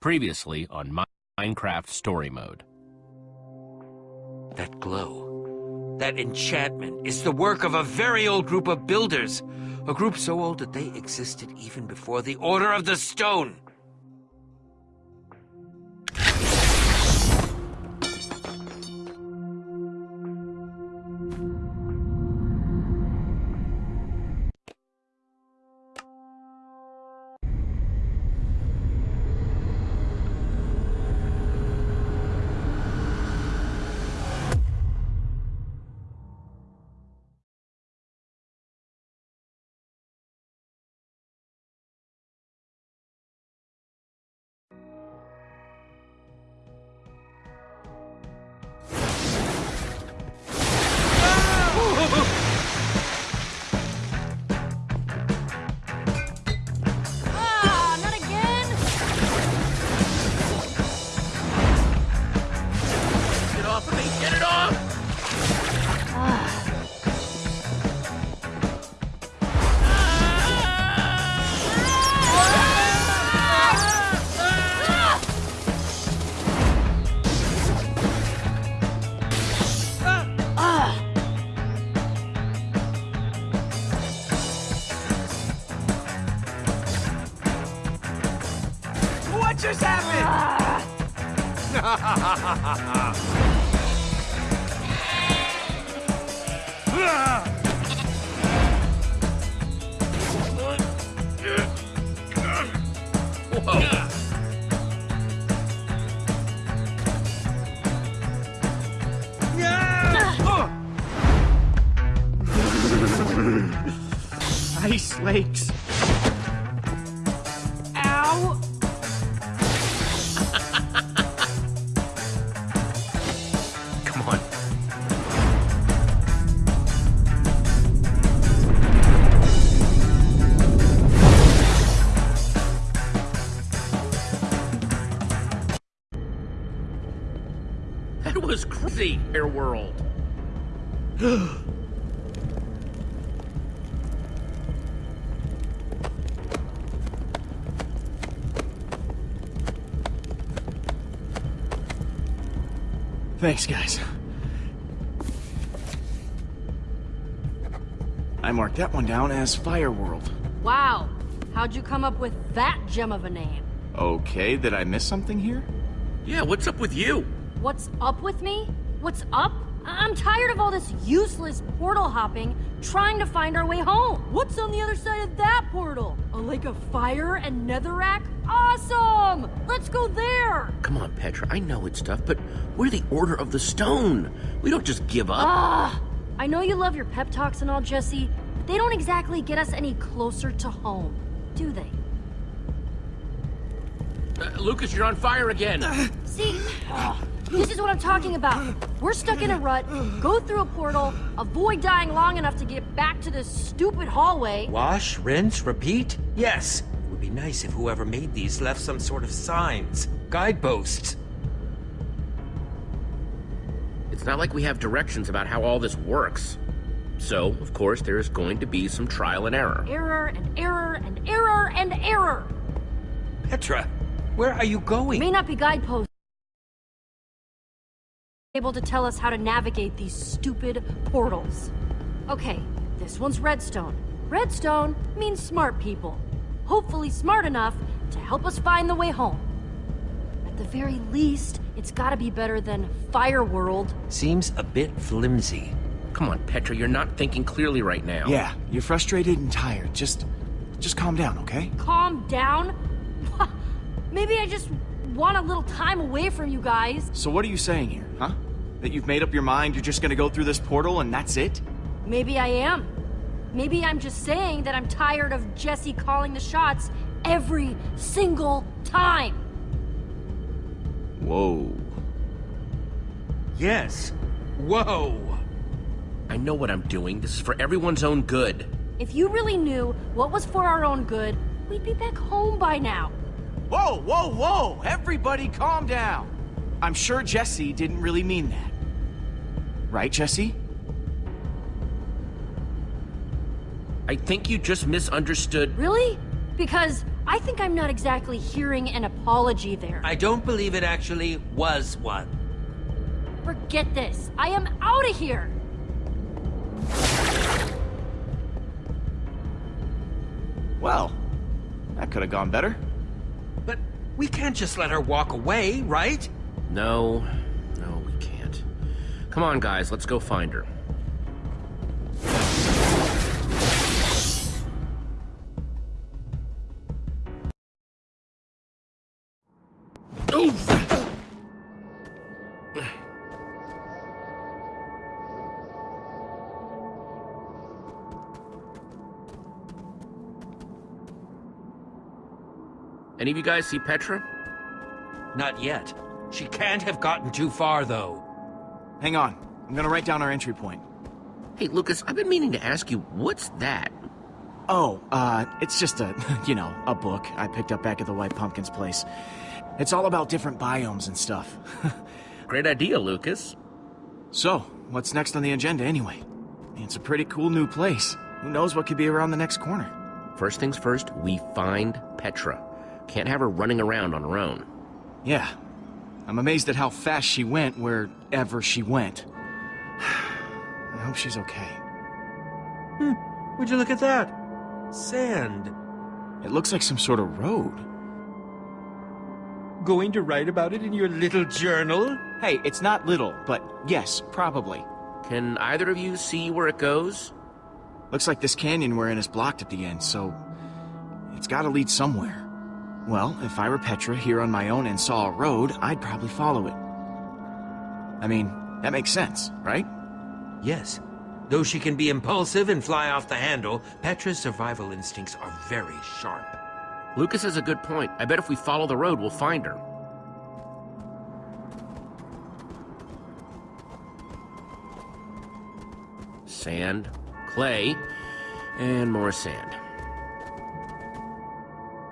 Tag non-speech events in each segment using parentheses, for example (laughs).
Previously on Minecraft Story Mode. That glow, that enchantment, is the work of a very old group of builders. A group so old that they existed even before the Order of the Stone. Crazy, Air World. (gasps) Thanks, guys. I marked that one down as Fireworld. Wow, how'd you come up with that gem of a name? Okay, did I miss something here? Yeah, what's up with you? What's up with me? What's up? I- I'm tired of all this useless portal hopping, trying to find our way home. What's on the other side of that portal? A lake of fire and netherrack? Awesome! Let's go there! Come on, Petra. I know it's tough, but we're the Order of the Stone. We don't just give up. Ah! I know you love your pep talks and all, Jesse, but they don't exactly get us any closer to home, do they? Uh, Lucas, you're on fire again. See, ugh, this is what I'm talking about. We're stuck in a rut, go through a portal, avoid dying long enough to get back to this stupid hallway. Wash, rinse, repeat? Yes. It would be nice if whoever made these left some sort of signs, guideposts. It's not like we have directions about how all this works. So, of course, there's going to be some trial and error. Error and error and error and error. Petra, where are you going? May not be guideposts able to tell us how to navigate these stupid portals. Okay, this one's redstone. Redstone means smart people. Hopefully smart enough to help us find the way home. At the very least, it's gotta be better than Fire World. Seems a bit flimsy. Come on, Petra, you're not thinking clearly right now. Yeah, you're frustrated and tired. Just, just calm down, okay? Calm down? (laughs) Maybe I just want a little time away from you guys. So what are you saying here, huh? That you've made up your mind you're just gonna go through this portal and that's it? Maybe I am. Maybe I'm just saying that I'm tired of Jesse calling the shots every single time. Whoa. Yes. Whoa. I know what I'm doing. This is for everyone's own good. If you really knew what was for our own good, we'd be back home by now. Whoa, whoa, whoa! Everybody calm down! I'm sure Jesse didn't really mean that. Right, Jesse? I think you just misunderstood. Really? Because I think I'm not exactly hearing an apology there. I don't believe it actually was one. Forget this. I am out of here. Well, that could have gone better. But we can't just let her walk away, right? No, no, we can't. Come on, guys, let's go find her. Oof! Any of you guys see Petra? Not yet. She can't have gotten too far, though. Hang on. I'm gonna write down our entry point. Hey, Lucas, I've been meaning to ask you, what's that? Oh, uh, it's just a, (laughs) you know, a book I picked up back at the White Pumpkin's place. It's all about different biomes and stuff. (laughs) Great idea, Lucas. so, what's next on the agenda anyway? It's a pretty cool new place. Who knows what could be around the next corner? First things first, we find Petra. Can't have her running around on her own. Yeah. I'm amazed at how fast she went wherever she went. (sighs) I hope she's okay. Hmm. Would you look at that? Sand. It looks like some sort of road. Going to write about it in your little journal? Hey, it's not little, but yes, probably. Can either of you see where it goes? Looks like this canyon we're in is blocked at the end, so it's gotta lead somewhere. Well, if I were Petra here on my own and saw a road, I'd probably follow it. I mean, that makes sense, right? Yes. Though she can be impulsive and fly off the handle, Petra's survival instincts are very sharp. Lucas has a good point. I bet if we follow the road, we'll find her. Sand, clay, and more sand.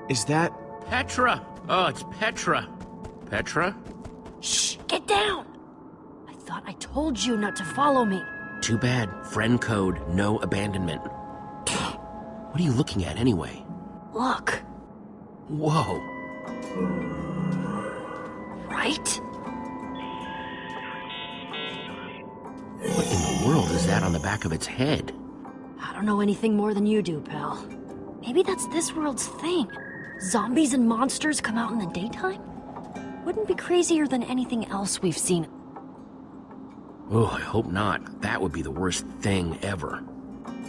Is that... Petra! Oh, it's Petra. Petra? Shh, get down! I thought I told you not to follow me. Too bad. Friend code, no abandonment. (sniffs) What are you looking at anyway? Look, Whoa. right? What in the world is that on the back of its head? I don't know anything more than you do, pal. Maybe that's this world's thing. Zombies and monsters come out in the daytime? Wouldn't be crazier than anything else we've seen. Oh, I hope not. That would be the worst thing ever.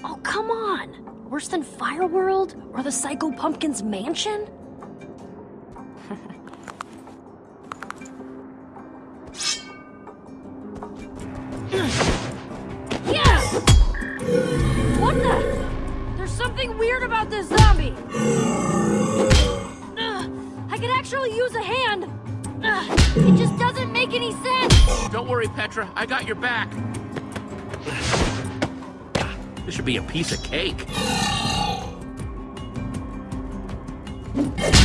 Oh, come on! Worse than Fireworld? Or the Psycho Pumpkin's mansion? (laughs) yeah! What the? There's something weird about this zombie! Ugh, I could actually use a hand! Ugh, it just doesn't make any sense! Don't worry, Petra. I got your back. This should be a piece of cake.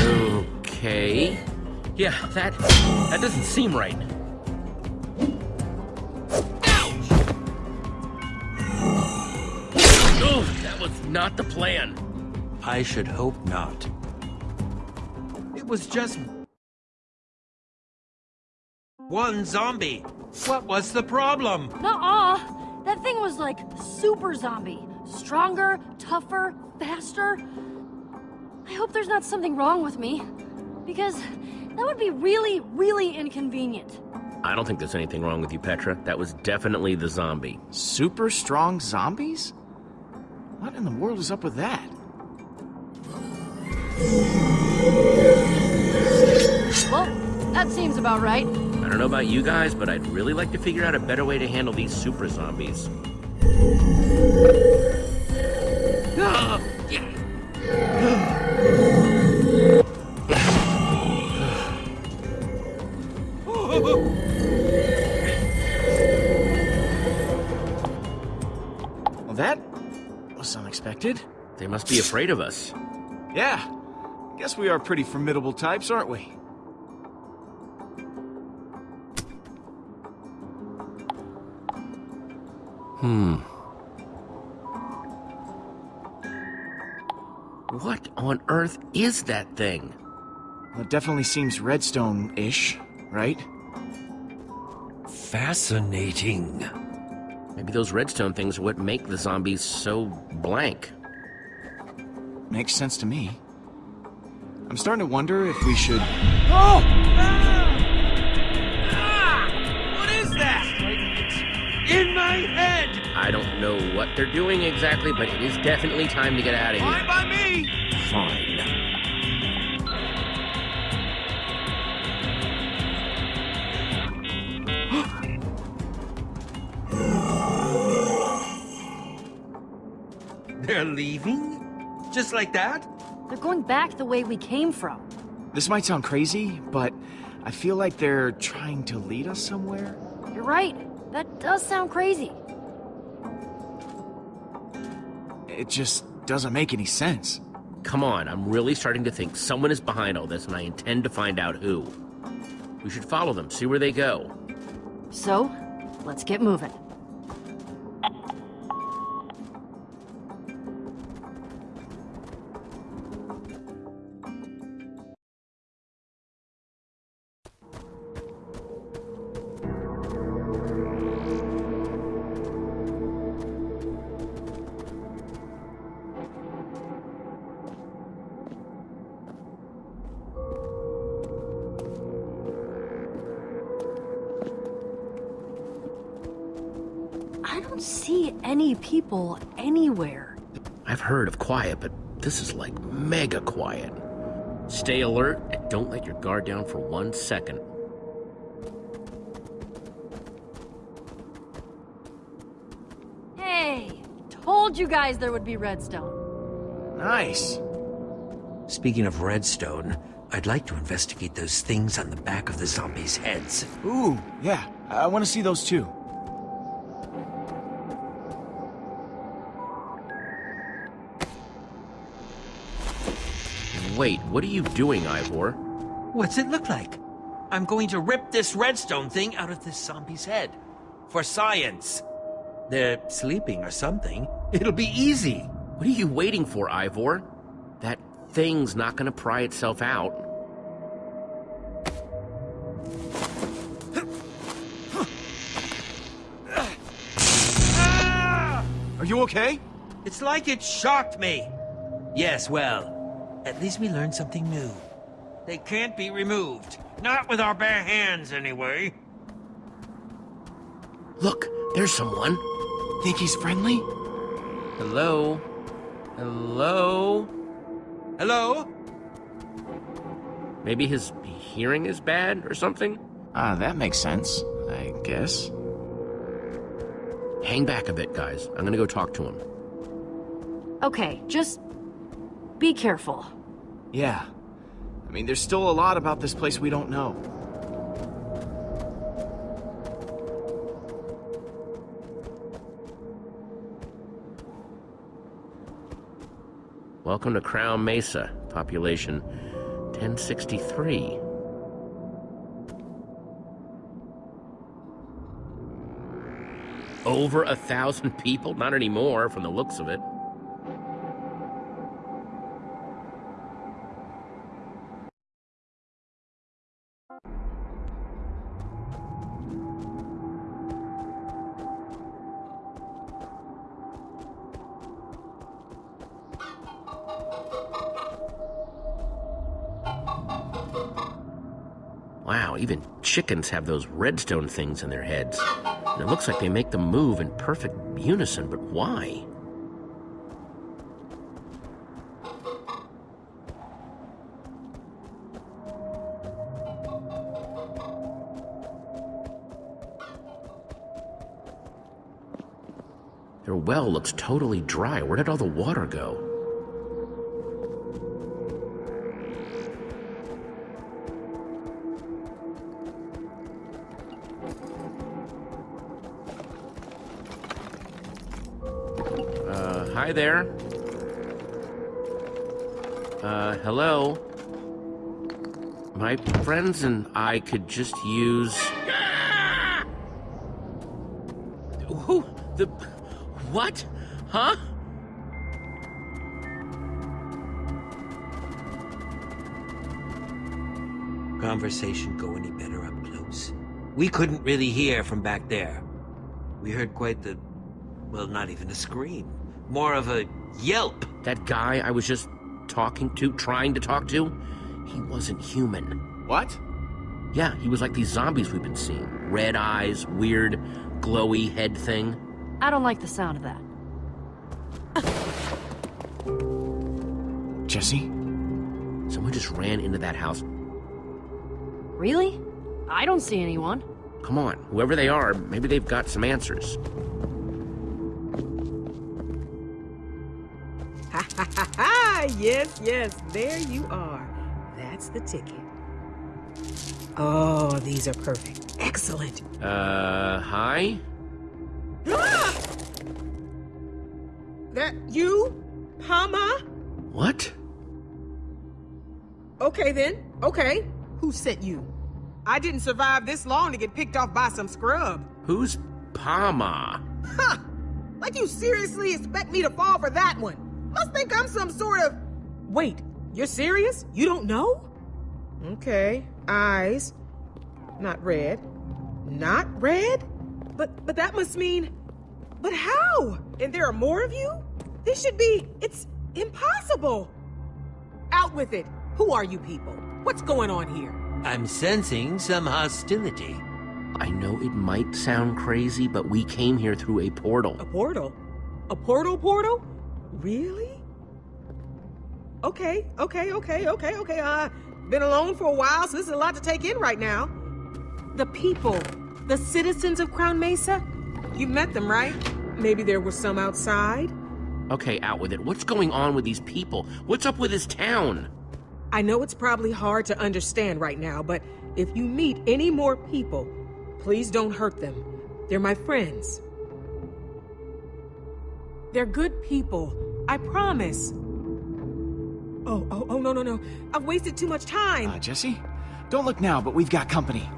Okay. Yeah, that that doesn't seem right. Ouch! Oh, that was not the plan. I should hope not. It was just... One zombie. What was the problem? Nuh-uh. That thing was like super zombie. Stronger, tougher, faster. I hope there's not something wrong with me. Because that would be really, really inconvenient. I don't think there's anything wrong with you, Petra. That was definitely the zombie. Super strong zombies? What in the world is up with that? Well, that seems about right. I don't know about you guys, but I'd really like to figure out a better way to handle these super zombies. Well, that was unexpected. They must be afraid of us. Yeah, guess we are pretty formidable types, aren't we? What on earth is that thing? Well, it definitely seems redstone-ish, right? Fascinating. Maybe those redstone things are what make the zombies so blank. Makes sense to me. I'm starting to wonder if we should... Oh! Ah! In my head! I don't know what they're doing exactly, but it is definitely time to get out of here. Fine here. by me! Fine. (gasps) They're leaving? Just like that? They're going back the way we came from. This might sound crazy, but I feel like they're trying to lead us somewhere. You're right. That does sound crazy. It just doesn't make any sense. Come on, I'm really starting to think someone is behind all this, and I intend to find out who. We should follow them, see where they go. So, let's get moving. Any people anywhere. I've heard of quiet, but this is like mega quiet. Stay alert and don't let your guard down for one second. Hey, told you guys there would be redstone. Nice. Speaking of redstone, I'd like to investigate those things on the back of the zombies' heads. Ooh, yeah. I want to see those too. Wait, what are you doing, Ivor? What's it look like? I'm going to rip this redstone thing out of this zombie's head. For science. They're sleeping or something. It'll be easy. What are you waiting for, Ivor? That thing's not gonna pry itself out. Are you okay? It's like it shocked me. Yes, well, at least we learned something new. They can't be removed. Not with our bare hands, anyway. Look, there's someone. Think he's friendly? Hello? Hello? Hello? Maybe his hearing is bad or something? Ah, that makes sense, I guess. Hang back a bit, guys. I'm gonna go talk to him. Okay, just be careful. Yeah. I mean, there's still a lot about this place we don't know. Welcome to Crown Mesa, population 1063. Over a thousand people? Not anymore, from the looks of it. Chickens have those redstone things in their heads. And it looks like they make them move in perfect unison, but why? Their well looks totally dry. Where did all the water go? there. Uh, hello? My friends and I could just use... Who? The... What? Huh? Conversation go any better up close? We couldn't really hear from back there. We heard quite the... well, not even a scream. More of a yelp. That guy I was just talking to, trying to talk to, he wasn't human. What? Yeah, he was like these zombies we've been seeing. Red eyes, weird, glowy head thing. I don't like the sound of that. Jesse? Someone just ran into that house. Really? I don't see anyone. Come on, whoever they are, maybe they've got some answers. Yes, yes, there you are. That's the ticket. Oh, these are perfect. Excellent. Uh, hi? Ah! That you? Pama? What? Okay then. Okay. Who sent you? I didn't survive this long to get picked off by some scrub. Who's Pama? Huh! Like you seriously expect me to fall for that one? Must think I'm some sort of... Wait, you're serious? You don't know? Okay, eyes. Not red. Not red? But, but that must mean... But how? And there are more of you? This should be... It's impossible. Out with it. Who are you people? What's going on here? I'm sensing some hostility. I know it might sound crazy, but we came here through a portal. A portal? A portal portal? Really? Okay, okay, okay, okay, okay. Uh, been alone for a while, so this is a lot to take in right now. The people, the citizens of Crown Mesa, you met them, right? Maybe there were some outside. Okay, out with it. What's going on with these people? What's up with this town? I know it's probably hard to understand right now, but if you meet any more people, please don't hurt them. They're my friends. They're good people. I promise. Oh, oh, oh, no, no, no. I've wasted too much time. Uh, Jesse? Don't look now, but we've got company.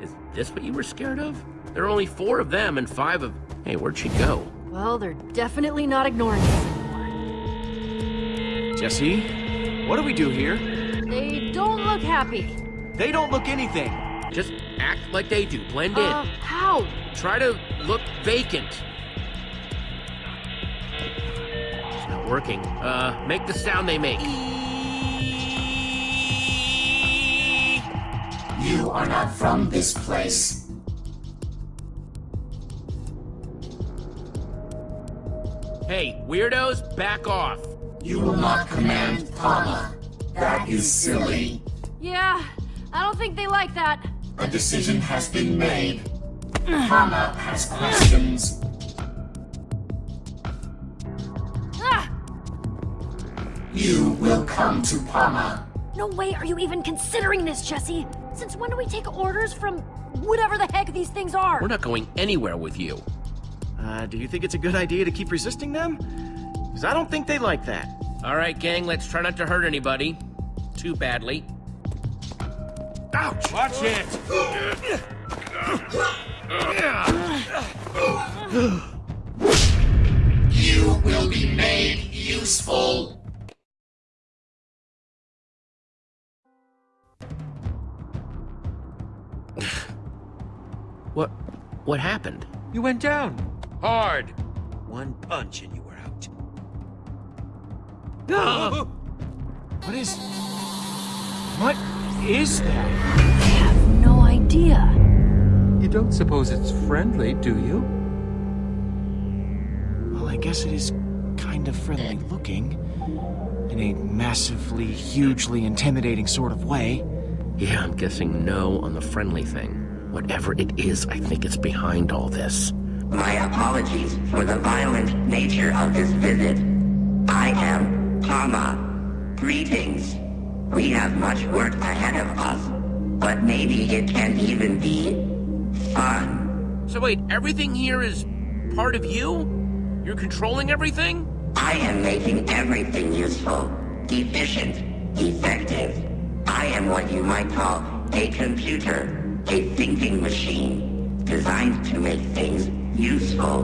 Is this what you were scared of? There are only four of them and five of... Hey, where'd she go? Well, they're definitely not ignoring us anymore. Jesse? What do we do here? They don't look happy. They don't look anything. Just act like they do. Blend Uh, in. how? Try to look vacant. Not working. Uh, make the sound they make. You are not from this place. Hey, weirdos, back off. You will not command Pama. That is silly. Yeah, I don't think they like that. A decision has been made. Pama has questions. You will come to Pama. No way are you even considering this, Jesse! Since when do we take orders from whatever the heck these things are? We're not going anywhere with you. Uh, do you think it's a good idea to keep resisting them? Because I don't think they like that. All right, gang, let's try not to hurt anybody. Too badly. Ouch! Watch it! You will be made useful. What... what happened? You went down. Hard. One punch and you were out. Ah! (gasps) What is... What is that? I have no idea. You don't suppose it's friendly, do you? Well, I guess it is kind of friendly looking. In a massively, hugely intimidating sort of way. Yeah, I'm guessing no on the friendly thing. Whatever it is, I think it's behind all this. My apologies for the violent nature of this visit. I am Pama. Greetings. We have much work ahead of us, but maybe it can even be fun. So wait, everything here is part of you? You're controlling everything? I am making everything useful, efficient, effective. I am what you might call a computer, a thinking machine, designed to make things useful.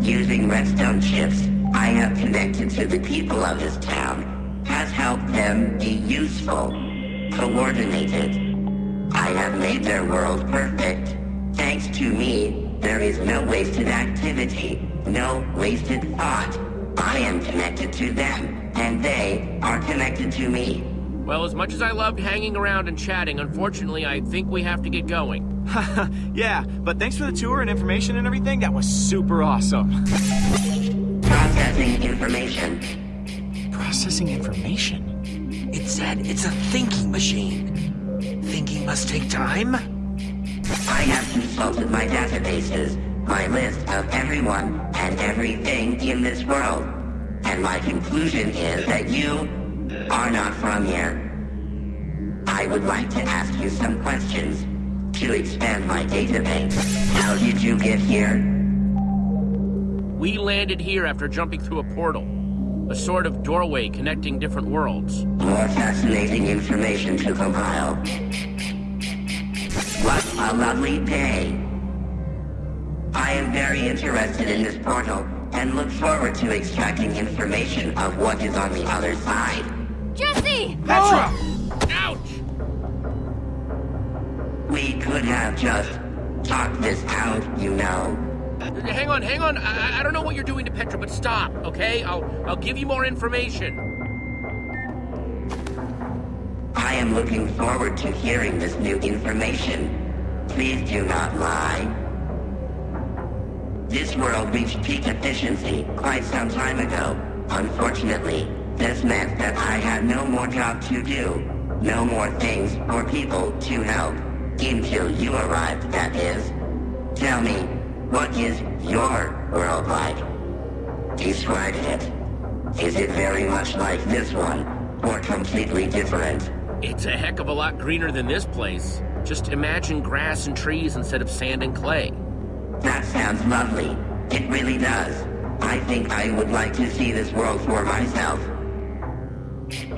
Using redstone chips, I have connected to the people of this town, has helped them be useful. coordinated. I have made their world perfect. Thanks to me, there is no wasted activity, no wasted thought. I am connected to them, and they are connected to me. Well, as much as I loved hanging around and chatting, unfortunately, I think we have to get going. (laughs) yeah, but thanks for the tour and information and everything. That was super awesome. Processing information. Processing information? It said it's a thinking machine. Thinking must take time? I have consulted my databases, my list of everyone and everything in this world, and my conclusion is that you are not from here. I would like to ask you some questions to expand my database. How did you get here? We landed here after jumping through a portal. A sort of doorway connecting different worlds. More fascinating information to compile. What a lovely day. I am very interested in this portal and look forward to extracting information of what is on the other side. Jesse! Petra! Ouch! We could have just talked this out, you know. Hang on, hang on. I, I don't know what you're doing to Petra, but stop, okay? I'll I'll give you more information. I am looking forward to hearing this new information. Please do not lie. This world reached peak efficiency quite some time ago. Unfortunately, this meant that I had no more job to do. No more things or people to help. Until you arrived, that is. Tell me, what is your world like? Describe it. Is it very much like this one, or completely different? It's a heck of a lot greener than this place. Just imagine grass and trees instead of sand and clay. That sounds lovely. It really does. I think I would like to see this world for myself. If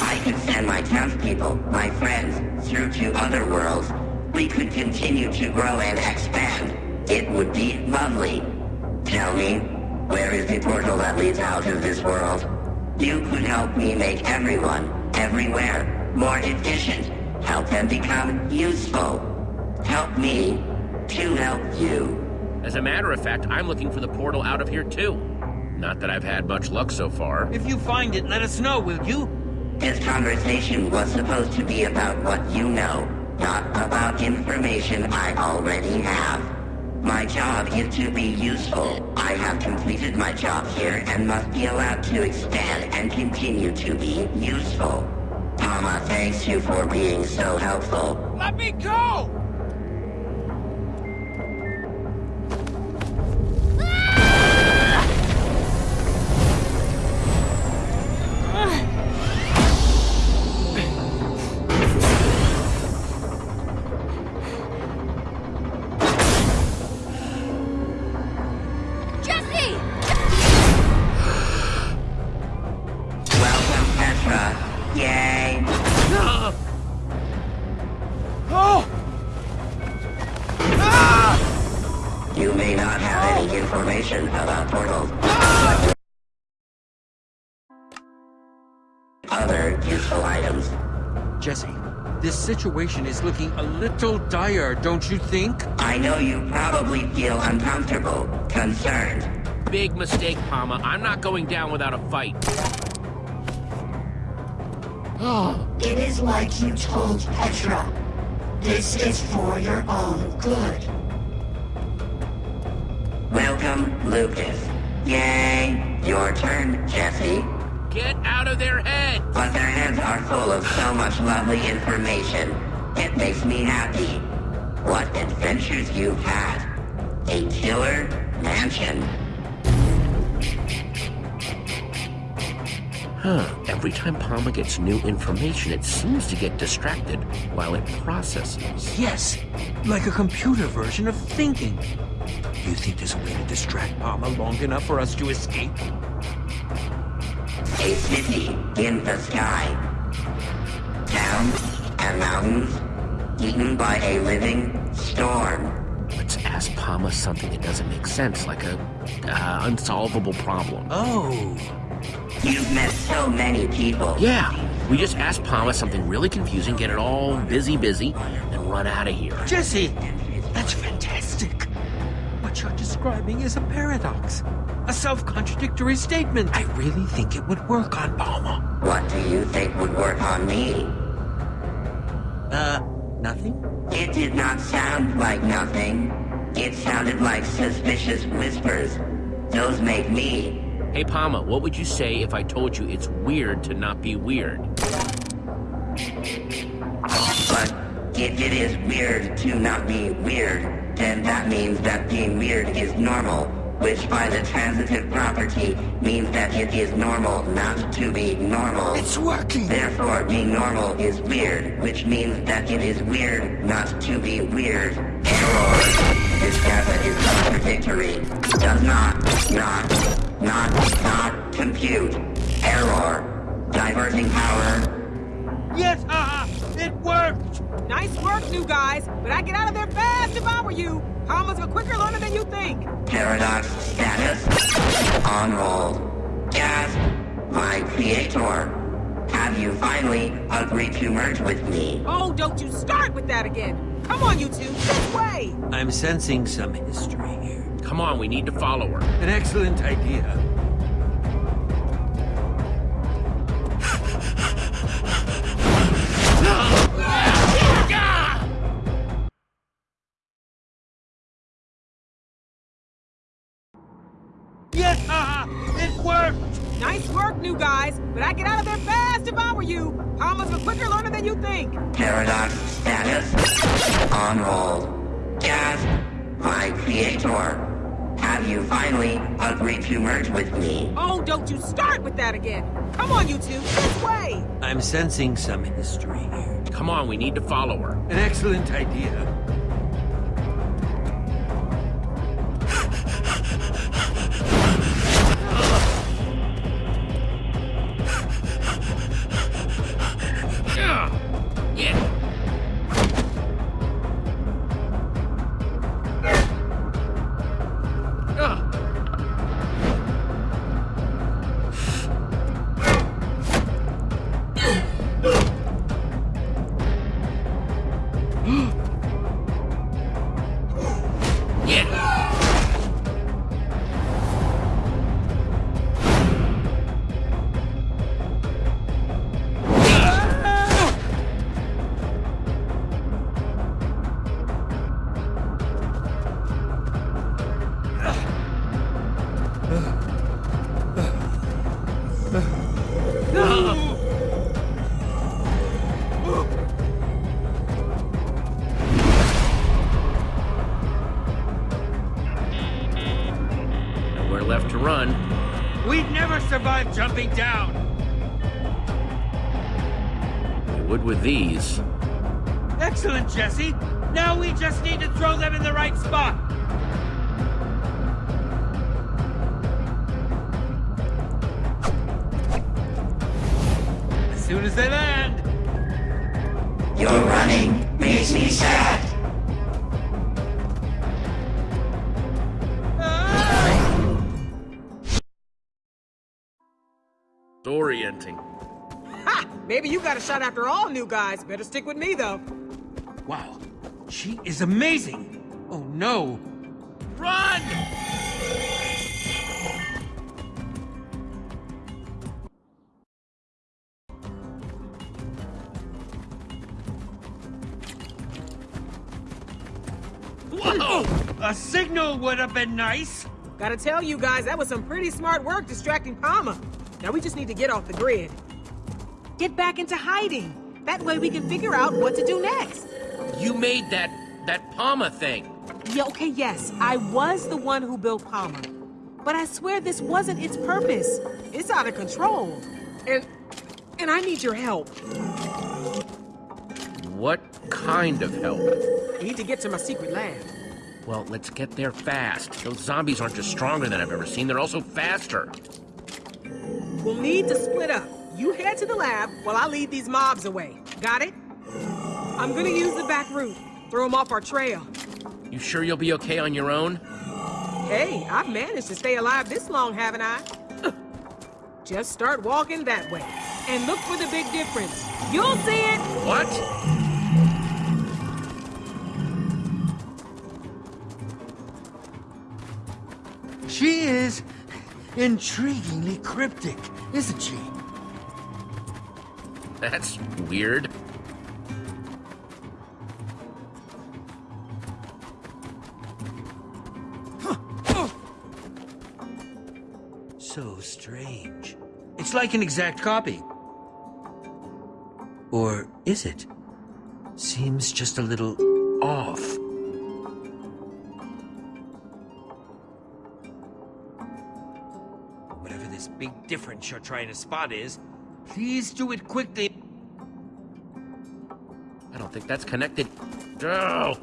I could send my townspeople, my friends, through to other worlds, we could continue to grow and expand. It would be lovely. Tell me, where is the portal that leads out of this world? You could help me make everyone, everywhere, more efficient. Help them become useful. Help me to help you. As a matter of fact, I'm looking for the portal out of here too. Not that I've had much luck so far. If you find it, let us know, will you? This conversation was supposed to be about what you know, not about information I already have. My job is to be useful. I have completed my job here and must be allowed to expand and continue to be useful. Pama thanks you for being so helpful. Let me go! Situation is looking a little dire, don't you think? I know you probably feel uncomfortable, concerned. Big mistake, Pama. I'm not going down without a fight. (gasps) It is like you told Petra. This is for your own good. Welcome, Lucas. Yay! Your turn, Jesse. Get out of their head! But their heads are full of so much lovely information. It makes me happy. What adventures you've had. A killer mansion. Huh. Every time Pama gets new information, it seems to get distracted while it processes. Yes, like a computer version of thinking. You think there's a way to distract Pama long enough for us to escape? A city in the sky. Towns and mountains eaten by a living storm. Let's ask Pama something that doesn't make sense, like a uh, unsolvable problem. Oh, You've met so many people. Yeah, we just ask Pama something really confusing, get it all busy, busy, and run out of here. Jesse, that's fantastic. What you're describing is a paradox, a self-contradictory statement. I really think it would work on Pama. What do you think would work on me? Uh, nothing? It did not sound like nothing. It sounded like suspicious whispers. Those make me. Hey, Pama, what would you say if I told you it's weird to not be weird? But if it is weird to not be weird, then that means that being weird is normal, which by the transitive property means that it is normal not to be normal. It's working! Therefore, being normal is weird, which means that it is weird not to be weird. Error. This data is contradictory. Does not, not, not, not compute. Error. Diverting power. Yes, haha! It worked! Nice work, new guys, but I'd get out of there fast if I were you. Pama's a quicker learner than you think. Paradox status. On roll. Gasp. My creator. Have you finally agreed to merge with me? Oh, don't you start with that again. Come on, you two, this way. I'm sensing some history here. Come on, we need to follow her. An excellent idea. It worked! Nice work, new guys, but I'd get out of there fast if I were you. Pama's a quicker learner than you think. Paradox status. On roll. Gasp. My creator. Have you finally agreed to merge with me? Oh, don't you start with that again. Come on, you two, this way. I'm sensing some history here. Come on, we need to follow her. An excellent idea. Right spot! As soon as they land! Your running makes me sad. It's orienting. Ha! Maybe you got a shot after all, new guys. Better stick with me, though. Wow, she is amazing! Oh no! Run! Whoa! A signal would have been nice! Gotta tell you guys, that was some pretty smart work distracting Pama. Now we just need to get off the grid. Get back into hiding. That way we can figure out what to do next. You made that that Pama thing. Yeah, okay, yes, I was the one who built Pama. But I swear this wasn't its purpose. It's out of control. And and I need your help. What kind of help? I need to get to my secret lab. Well, let's get there fast. Those zombies aren't just stronger than I've ever seen, they're also faster. We'll need to split up. You head to the lab while I lead these mobs away. Got it? I'm gonna use the back route. Throw them off our trail. You sure you'll be okay on your own? Hey, I've managed to stay alive this long, haven't I? (laughs) Just start walking that way. And look for the big difference. You'll see it! What? She is intriguingly cryptic, isn't she? That's weird. Strange. It's like an exact copy. Or is it? Seems just a little off. Whatever this big difference you're trying to spot is, please do it quickly. I don't think that's connected. Oh!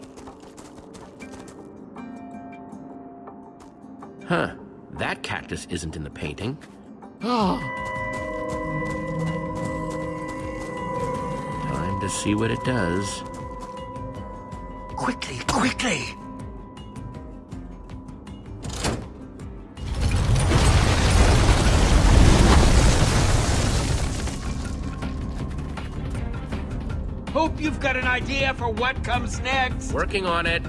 Huh. That cactus isn't in the painting. (gasps) Time to see what it does. Quickly, quickly! Hope you've got an idea for what comes next. Working on it.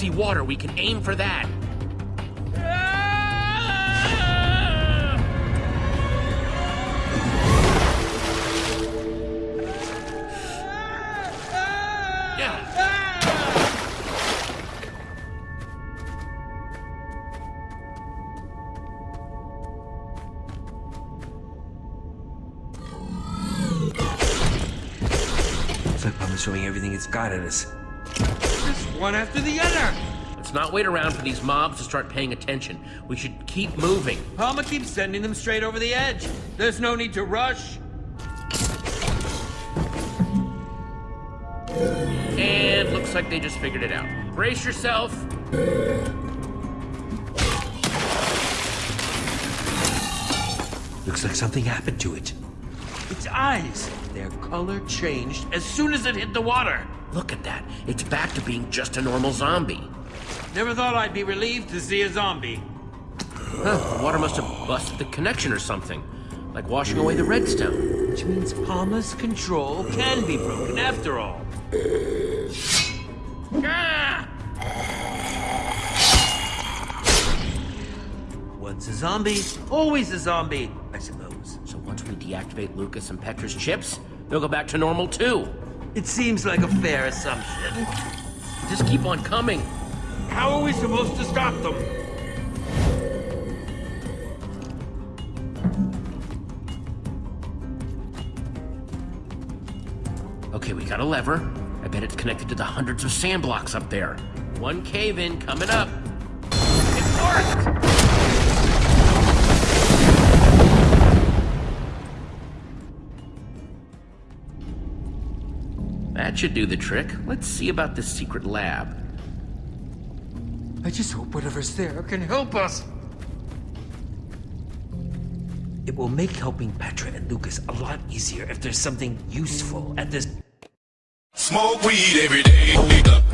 See water. We can aim for that. Throwing everything it's got at us. Just one after the other. Let's not wait around for these mobs to start paying attention. We should keep moving. Pama keeps sending them straight over the edge. There's no need to rush. And looks like they just figured it out. Brace yourself. Looks like something happened to it. Its eyes, their color changed as soon as it hit the water. Look at that. It's back to being just a normal zombie. Never thought I'd be relieved to see a zombie. Huh, the water must have busted the connection or something. Like washing away the redstone. Which means Pama's control can be broken after all. Ah! Once a zombie, always a zombie, I suppose. So once we deactivate Lucas and Petra's chips, they'll go back to normal too. It seems like a fair assumption. Just keep on coming. How are we supposed to stop them? Okay, we got a lever. I bet it's connected to the hundreds of sand blocks up there. One cave in coming up. It worked! That should do the trick. Let's see about this secret lab. I just hope whatever's there can help us. It will make helping Petra and Lucas a lot easier if there's something useful at this. Smoke weed every day. Smoke weed every day.